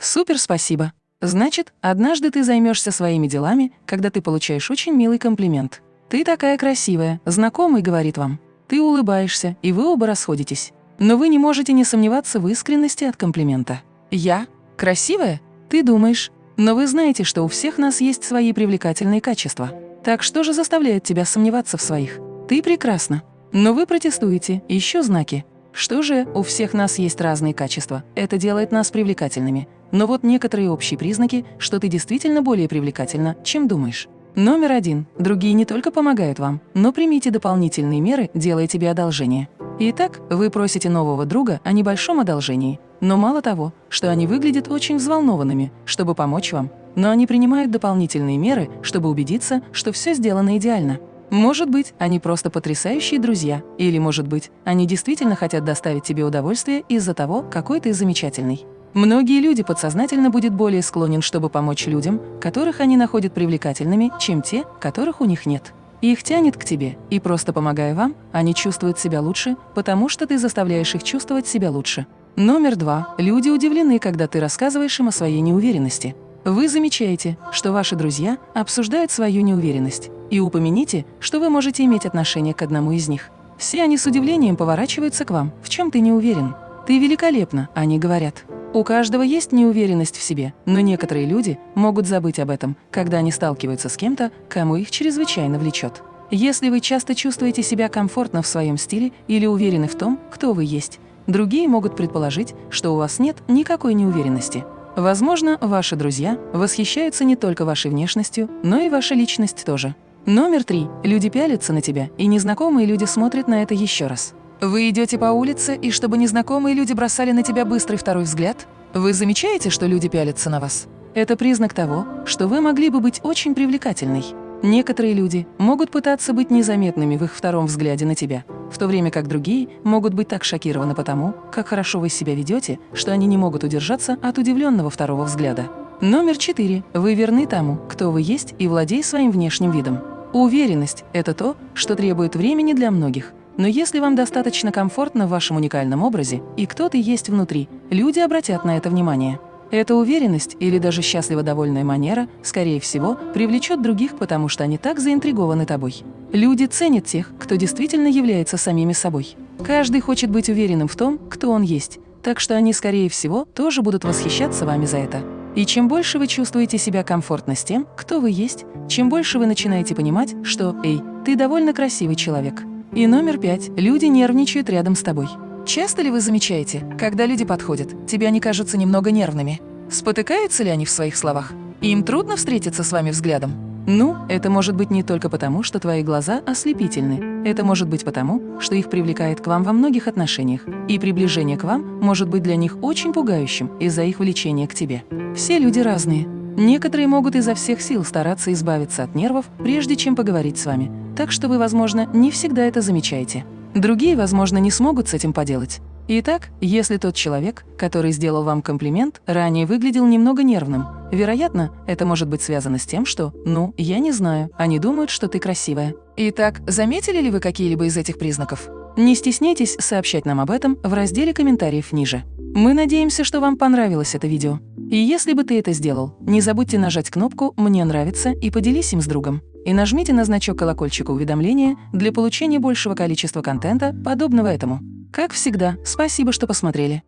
Супер, спасибо. Значит, однажды ты займешься своими делами, когда ты получаешь очень милый комплимент. Ты такая красивая, знакомый говорит вам. Ты улыбаешься, и вы оба расходитесь. Но вы не можете не сомневаться в искренности от комплимента. Я? Красивая? Ты думаешь. Но вы знаете, что у всех нас есть свои привлекательные качества. Так что же заставляет тебя сомневаться в своих? Ты прекрасна. Но вы протестуете, еще знаки. Что же, у всех нас есть разные качества. Это делает нас привлекательными. Но вот некоторые общие признаки, что ты действительно более привлекательна, чем думаешь. Номер один. Другие не только помогают вам, но примите дополнительные меры, делая тебе одолжение. Итак, вы просите нового друга о небольшом одолжении. Но мало того, что они выглядят очень взволнованными, чтобы помочь вам, но они принимают дополнительные меры, чтобы убедиться, что все сделано идеально. Может быть, они просто потрясающие друзья, или, может быть, они действительно хотят доставить тебе удовольствие из-за того, какой ты замечательный. Многие люди подсознательно будут более склонен, чтобы помочь людям, которых они находят привлекательными, чем те, которых у них нет. Их тянет к тебе, и просто помогая вам, они чувствуют себя лучше, потому что ты заставляешь их чувствовать себя лучше. Номер два. Люди удивлены, когда ты рассказываешь им о своей неуверенности. Вы замечаете, что ваши друзья обсуждают свою неуверенность, и упомяните, что вы можете иметь отношение к одному из них. Все они с удивлением поворачиваются к вам, в чем ты не уверен. «Ты великолепна», они говорят. У каждого есть неуверенность в себе, но некоторые люди могут забыть об этом, когда они сталкиваются с кем-то, кому их чрезвычайно влечет. Если вы часто чувствуете себя комфортно в своем стиле или уверены в том, кто вы есть, другие могут предположить, что у вас нет никакой неуверенности. Возможно, ваши друзья восхищаются не только вашей внешностью, но и вашей личность тоже. Номер три. Люди пялятся на тебя, и незнакомые люди смотрят на это еще раз. Вы идете по улице, и чтобы незнакомые люди бросали на тебя быстрый второй взгляд? Вы замечаете, что люди пялятся на вас? Это признак того, что вы могли бы быть очень привлекательной. Некоторые люди могут пытаться быть незаметными в их втором взгляде на тебя, в то время как другие могут быть так шокированы потому, как хорошо вы себя ведете, что они не могут удержаться от удивленного второго взгляда. Номер четыре. Вы верны тому, кто вы есть и владей своим внешним видом. Уверенность – это то, что требует времени для многих. Но если вам достаточно комфортно в вашем уникальном образе и кто-то есть внутри, люди обратят на это внимание. Эта уверенность или даже счастливо довольная манера, скорее всего, привлечет других, потому что они так заинтригованы тобой. Люди ценят тех, кто действительно является самими собой. Каждый хочет быть уверенным в том, кто он есть, так что они, скорее всего, тоже будут восхищаться вами за это. И чем больше вы чувствуете себя комфортно с тем, кто вы есть, чем больше вы начинаете понимать, что «Эй, ты довольно красивый человек». И номер пять – люди нервничают рядом с тобой. Часто ли вы замечаете, когда люди подходят, тебе они кажутся немного нервными? Спотыкаются ли они в своих словах? Им трудно встретиться с вами взглядом? Ну, это может быть не только потому, что твои глаза ослепительны. Это может быть потому, что их привлекает к вам во многих отношениях. И приближение к вам может быть для них очень пугающим из-за их влечения к тебе. Все люди разные. Некоторые могут изо всех сил стараться избавиться от нервов, прежде чем поговорить с вами. Так что вы, возможно, не всегда это замечаете. Другие, возможно, не смогут с этим поделать. Итак, если тот человек, который сделал вам комплимент, ранее выглядел немного нервным, вероятно, это может быть связано с тем, что «ну, я не знаю, они думают, что ты красивая». Итак, заметили ли вы какие-либо из этих признаков? Не стесняйтесь сообщать нам об этом в разделе комментариев ниже. Мы надеемся, что вам понравилось это видео. И если бы ты это сделал, не забудьте нажать кнопку «Мне нравится» и поделись им с другом. И нажмите на значок колокольчика уведомления для получения большего количества контента, подобного этому. Как всегда, спасибо, что посмотрели.